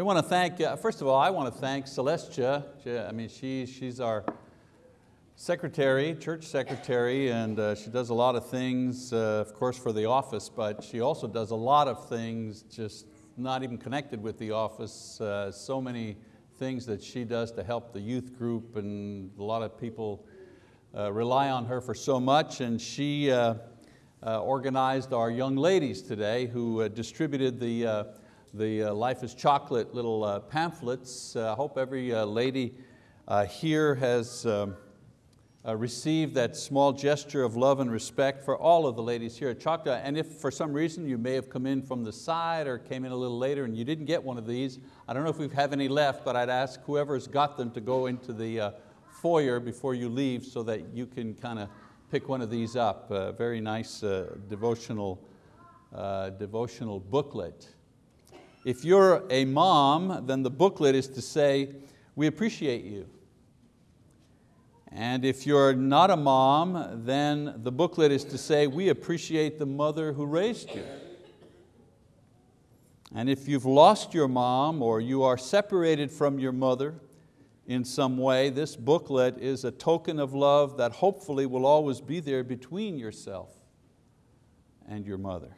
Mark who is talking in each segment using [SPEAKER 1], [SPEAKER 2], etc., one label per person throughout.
[SPEAKER 1] We want to thank, uh, first of all, I want to thank Celestia. She, I mean, she, she's our secretary, church secretary, and uh, she does a lot of things, uh, of course, for the office, but she also does a lot of things just not even connected with the office. Uh, so many things that she does to help the youth group, and a lot of people uh, rely on her for so much, and she uh, organized our young ladies today who distributed the the uh, Life is Chocolate little uh, pamphlets. Uh, I hope every lady here has um, received that small gesture of love and respect for all of the ladies here at Choctaw. And if for some reason you may have come in from the side or came in a little later and you didn't get one of these, I don't know if we have any left, but I'd ask whoever's got them to go into the foyer before you leave so that you can kind of pick one of these up. A very nice uh, devotional, uh, devotional booklet. If you're a mom, then the booklet is to say, we appreciate you. And if you're not a mom, then the booklet is to say, we appreciate the mother who raised you. And if you've lost your mom or you are separated from your mother in some way, this booklet is a token of love that hopefully will always be there between yourself and your mother.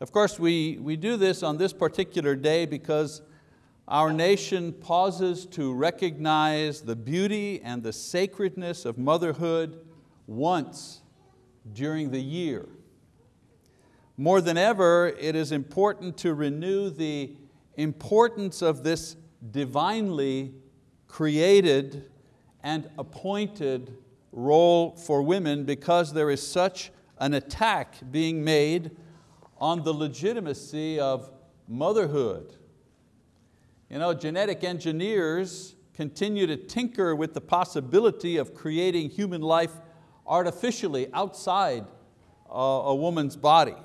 [SPEAKER 1] Of course, we, we do this on this particular day because our nation pauses to recognize the beauty and the sacredness of motherhood once during the year. More than ever, it is important to renew the importance of this divinely created and appointed role for women because there is such an attack being made on the legitimacy of motherhood. You know, genetic engineers continue to tinker with the possibility of creating human life artificially outside uh, a woman's body.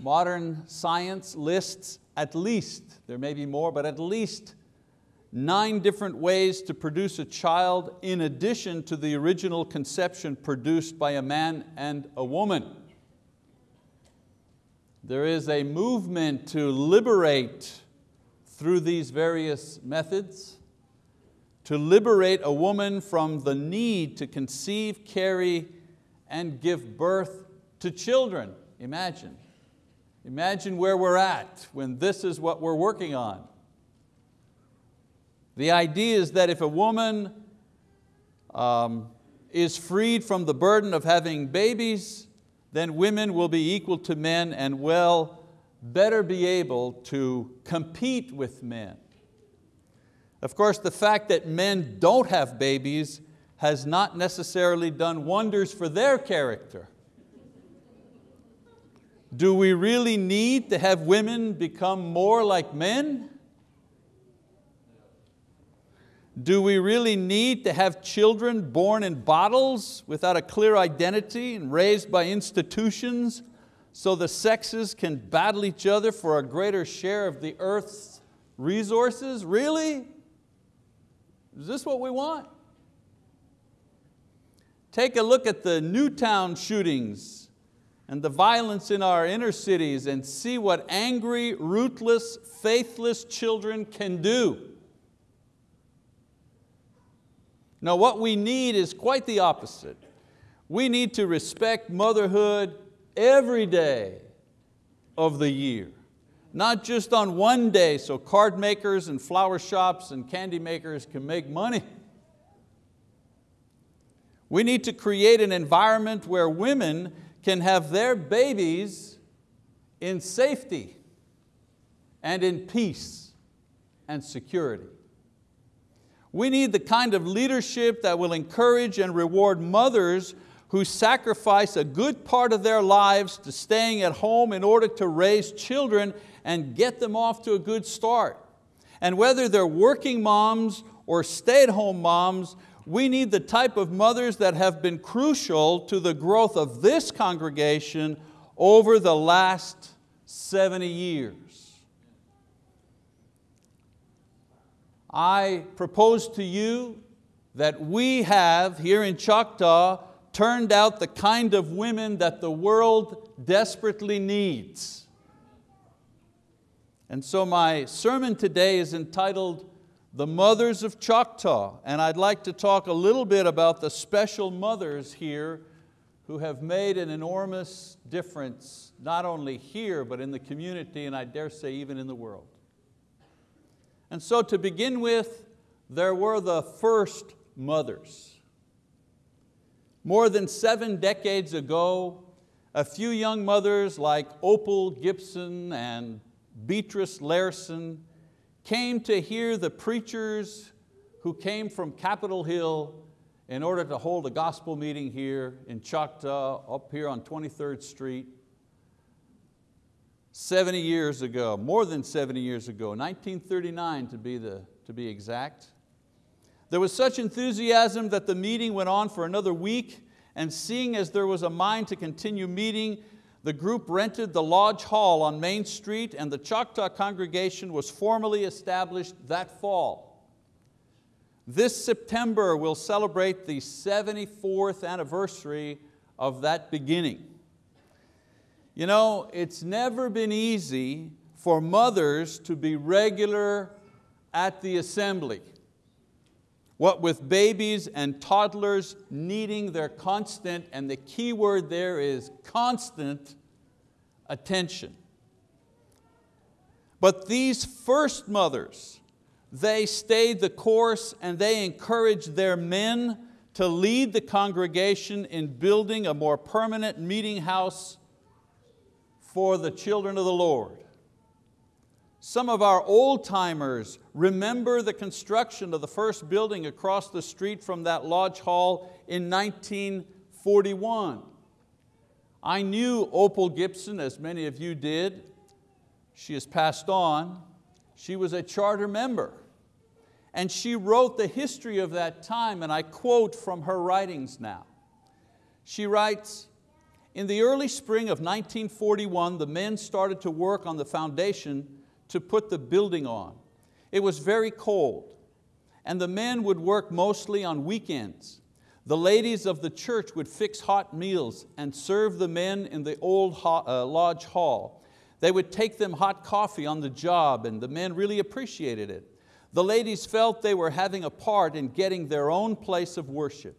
[SPEAKER 1] Modern science lists at least, there may be more, but at least nine different ways to produce a child in addition to the original conception produced by a man and a woman. There is a movement to liberate through these various methods, to liberate a woman from the need to conceive, carry, and give birth to children. Imagine. Imagine where we're at when this is what we're working on. The idea is that if a woman um, is freed from the burden of having babies, then women will be equal to men and will better be able to compete with men. Of course, the fact that men don't have babies has not necessarily done wonders for their character. Do we really need to have women become more like men? Do we really need to have children born in bottles without a clear identity and raised by institutions so the sexes can battle each other for a greater share of the earth's resources? Really? Is this what we want? Take a look at the Newtown shootings and the violence in our inner cities and see what angry, ruthless, faithless children can do. No, what we need is quite the opposite. We need to respect motherhood every day of the year. Not just on one day so card makers and flower shops and candy makers can make money. We need to create an environment where women can have their babies in safety and in peace and security. We need the kind of leadership that will encourage and reward mothers who sacrifice a good part of their lives to staying at home in order to raise children and get them off to a good start. And whether they're working moms or stay-at-home moms, we need the type of mothers that have been crucial to the growth of this congregation over the last 70 years. I propose to you that we have here in Choctaw turned out the kind of women that the world desperately needs. And so my sermon today is entitled The Mothers of Choctaw, and I'd like to talk a little bit about the special mothers here who have made an enormous difference, not only here, but in the community, and I dare say even in the world. And so to begin with, there were the first mothers. More than seven decades ago, a few young mothers like Opal Gibson and Beatrice Larson came to hear the preachers who came from Capitol Hill in order to hold a gospel meeting here in Choctaw, up here on 23rd Street. 70 years ago, more than 70 years ago, 1939 to be, the, to be exact. There was such enthusiasm that the meeting went on for another week and seeing as there was a mind to continue meeting, the group rented the Lodge Hall on Main Street and the Choctaw congregation was formally established that fall. This September we'll celebrate the 74th anniversary of that beginning. You know, it's never been easy for mothers to be regular at the assembly. What with babies and toddlers needing their constant, and the key word there is constant attention. But these first mothers, they stayed the course and they encouraged their men to lead the congregation in building a more permanent meeting house for the children of the Lord. Some of our old timers remember the construction of the first building across the street from that lodge hall in 1941. I knew Opal Gibson, as many of you did. She has passed on. She was a charter member. And she wrote the history of that time, and I quote from her writings now. She writes, in the early spring of 1941, the men started to work on the foundation to put the building on. It was very cold and the men would work mostly on weekends. The ladies of the church would fix hot meals and serve the men in the old uh, lodge hall. They would take them hot coffee on the job and the men really appreciated it. The ladies felt they were having a part in getting their own place of worship.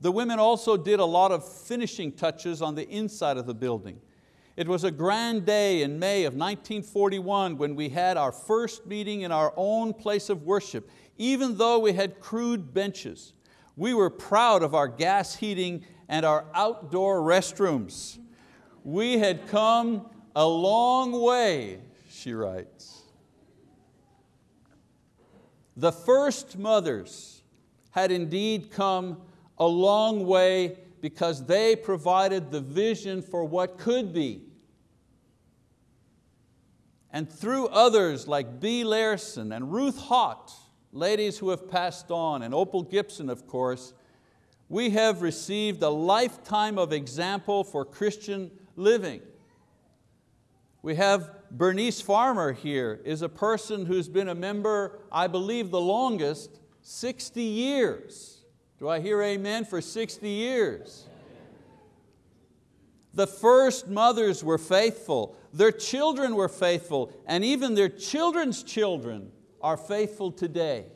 [SPEAKER 1] The women also did a lot of finishing touches on the inside of the building. It was a grand day in May of 1941 when we had our first meeting in our own place of worship, even though we had crude benches. We were proud of our gas heating and our outdoor restrooms. We had come a long way, she writes. The first mothers had indeed come a long way because they provided the vision for what could be and through others like Bee Larson and Ruth Hott, ladies who have passed on, and Opal Gibson, of course, we have received a lifetime of example for Christian living. We have Bernice Farmer here, is a person who's been a member, I believe the longest, 60 years. Do I hear amen for 60 years? The first mothers were faithful, their children were faithful, and even their children's children are faithful today.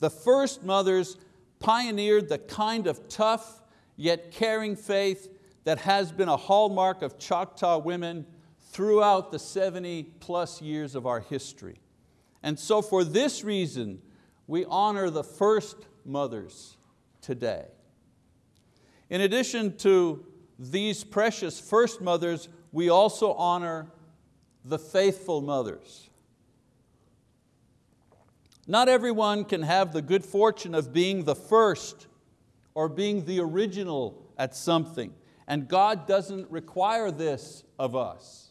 [SPEAKER 1] The first mothers pioneered the kind of tough yet caring faith that has been a hallmark of Choctaw women throughout the 70 plus years of our history. And so for this reason, we honor the first mothers today. In addition to these precious first mothers, we also honor the faithful mothers. Not everyone can have the good fortune of being the first or being the original at something, and God doesn't require this of us.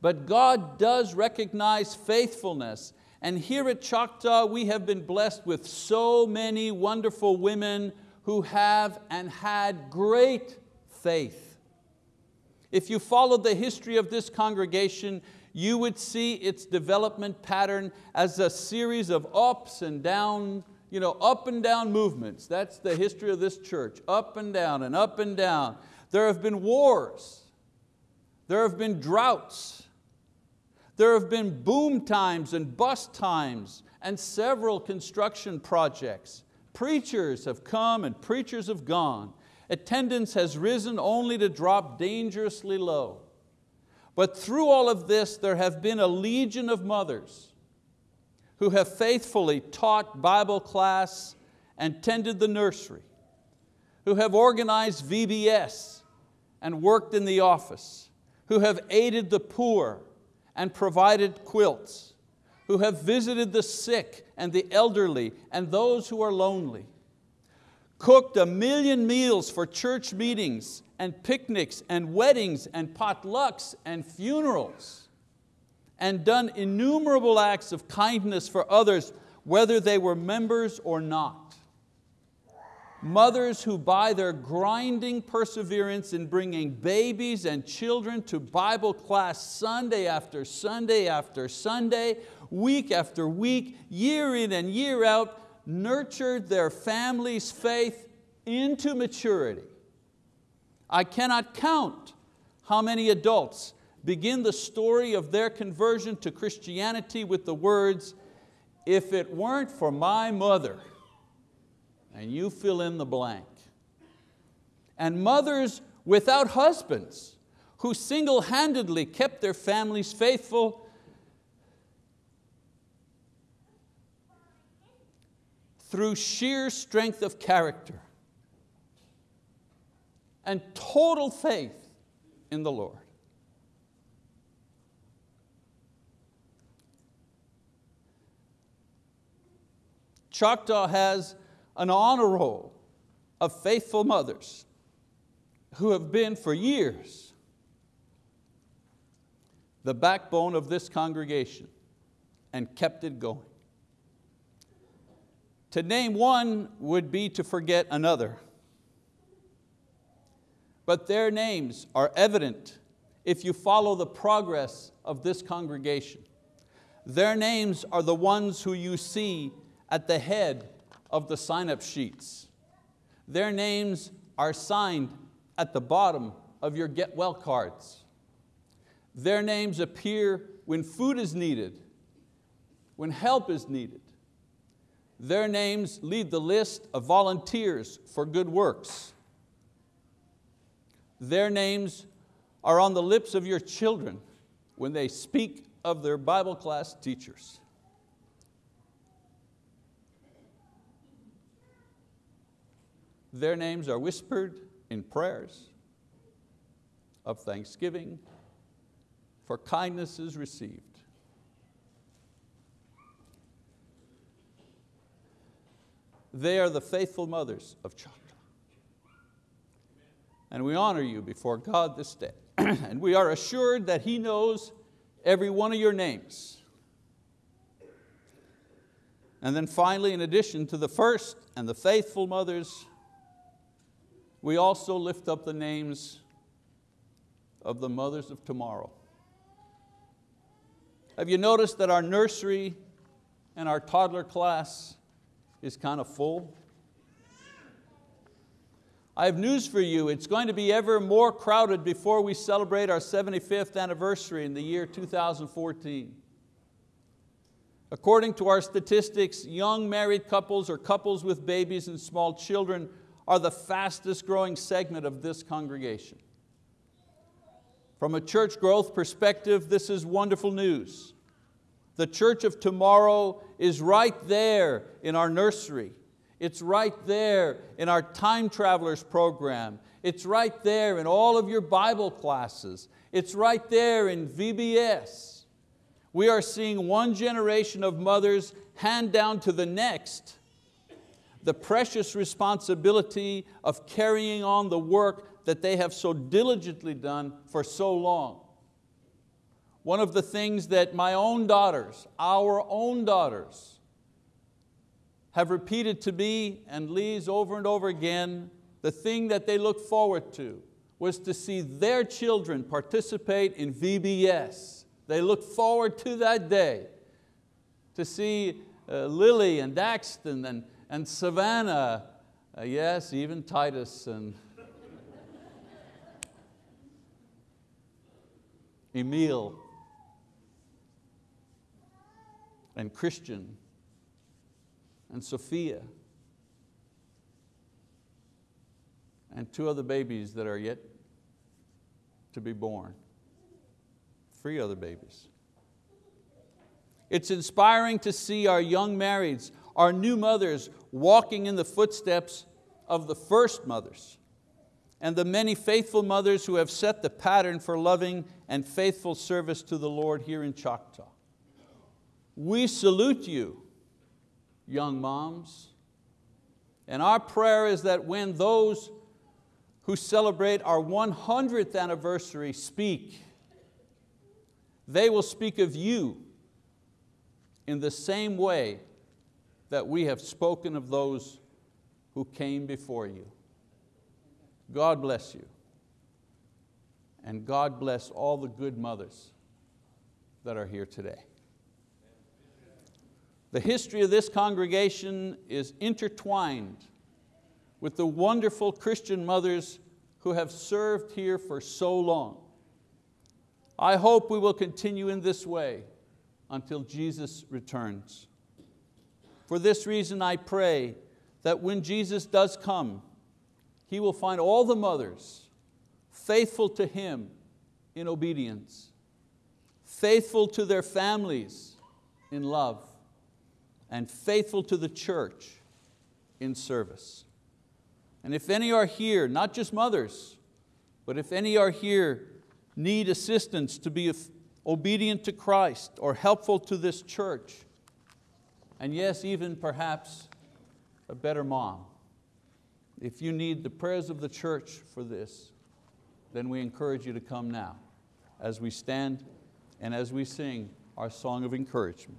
[SPEAKER 1] But God does recognize faithfulness, and here at Choctaw we have been blessed with so many wonderful women who have and had great faith. If you followed the history of this congregation, you would see its development pattern as a series of ups and down, you know, up and down movements. That's the history of this church, up and down and up and down. There have been wars, there have been droughts, There have been boom times and bust times and several construction projects. Preachers have come and preachers have gone. Attendance has risen only to drop dangerously low. But through all of this, there have been a legion of mothers who have faithfully taught Bible class and tended the nursery, who have organized VBS and worked in the office, who have aided the poor and provided quilts, who have visited the sick and the elderly and those who are lonely, cooked a million meals for church meetings and picnics and weddings and potlucks and funerals, and done innumerable acts of kindness for others, whether they were members or not. Mothers who by their grinding perseverance in bringing babies and children to Bible class Sunday after Sunday after Sunday, week after week, year in and year out, nurtured their family's faith into maturity. I cannot count how many adults begin the story of their conversion to Christianity with the words, if it weren't for my mother, and you fill in the blank. And mothers without husbands who single-handedly kept their families faithful through sheer strength of character and total faith in the Lord. Choctaw has an honor roll of faithful mothers who have been for years the backbone of this congregation and kept it going. To name one would be to forget another. But their names are evident if you follow the progress of this congregation. Their names are the ones who you see at the head of the sign-up sheets. Their names are signed at the bottom of your get well cards. Their names appear when food is needed, when help is needed. Their names lead the list of volunteers for good works. Their names are on the lips of your children when they speak of their Bible class teachers. Their names are whispered in prayers of thanksgiving for kindnesses received. They are the faithful mothers of Choctaw. And we honor you before God this day. and we are assured that He knows every one of your names. And then finally, in addition to the first and the faithful mothers, we also lift up the names of the mothers of tomorrow. Have you noticed that our nursery and our toddler class is kind of full? I have news for you, it's going to be ever more crowded before we celebrate our 75th anniversary in the year 2014. According to our statistics, young married couples or couples with babies and small children are the fastest growing segment of this congregation. From a church growth perspective, this is wonderful news. The church of tomorrow is right there in our nursery. It's right there in our time travelers program. It's right there in all of your Bible classes. It's right there in VBS. We are seeing one generation of mothers hand down to the next the precious responsibility of carrying on the work that they have so diligently done for so long. One of the things that my own daughters, our own daughters, have repeated to me and Lee's over and over again, the thing that they look forward to was to see their children participate in VBS. They look forward to that day, to see uh, Lily and Daxton and, and Savannah, uh, yes, even Titus and Emil. and Christian and Sophia and two other babies that are yet to be born. Three other babies. It's inspiring to see our young marrieds, our new mothers walking in the footsteps of the first mothers and the many faithful mothers who have set the pattern for loving and faithful service to the Lord here in Choctaw. We salute you, young moms, and our prayer is that when those who celebrate our 100th anniversary speak, they will speak of you in the same way that we have spoken of those who came before you. God bless you. And God bless all the good mothers that are here today. The history of this congregation is intertwined with the wonderful Christian mothers who have served here for so long. I hope we will continue in this way until Jesus returns. For this reason I pray that when Jesus does come, He will find all the mothers faithful to Him in obedience, faithful to their families in love, and faithful to the church in service. And if any are here, not just mothers, but if any are here need assistance to be obedient to Christ or helpful to this church, and yes, even perhaps a better mom, if you need the prayers of the church for this, then we encourage you to come now as we stand and as we sing our song of encouragement.